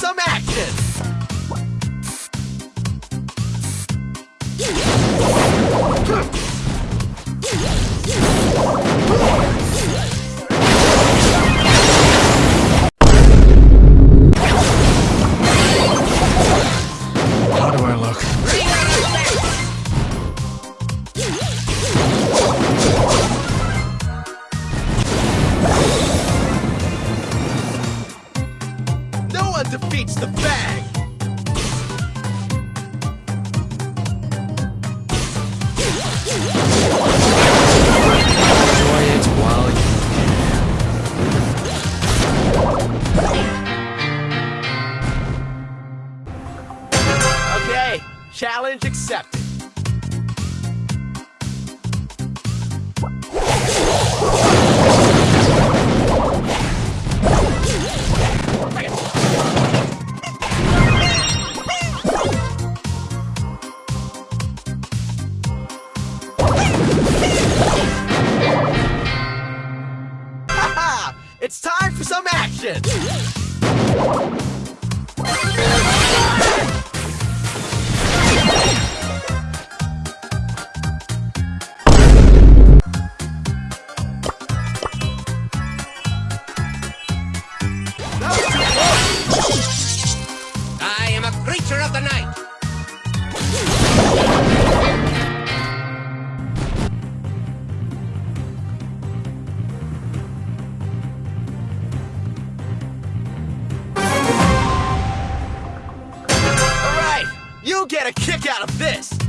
some action! One defeats the bag! Enjoy it while you can. Okay, challenge accepted. Haha! it's time for some action! I am a creature of the night! You get a kick out of this!